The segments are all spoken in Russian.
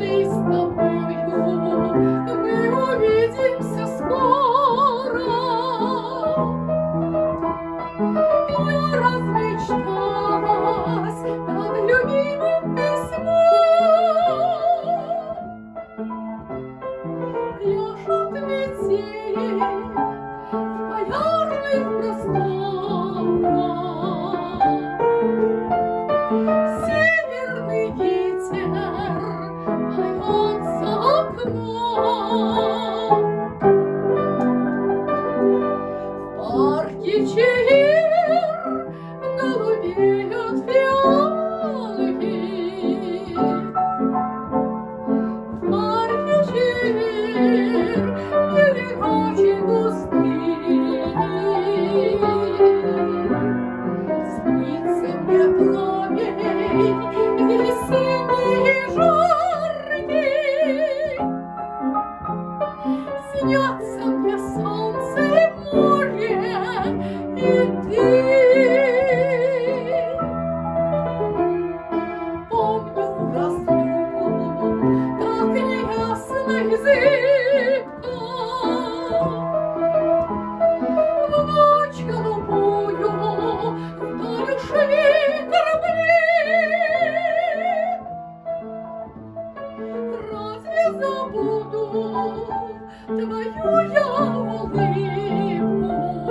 Милый, с тобою мы увидимся скоро. Я размечталась над любимым письмом. Пляшут метели в полярных просторах. За окном. В парке чаир Снятся мне солнце и море, и ты. Помню разлуку, так неясно и зыбко. В ночь голубую вдаль ушли корабли. Разве забуду твою я улыбку?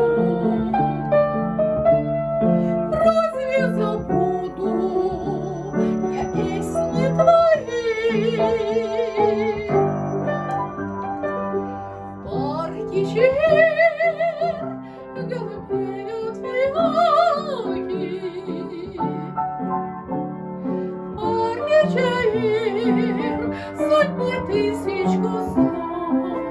Разве забуду я песни твои? В парке чаир голубеют фиалки. Парке чаир сотни тысяч кустов.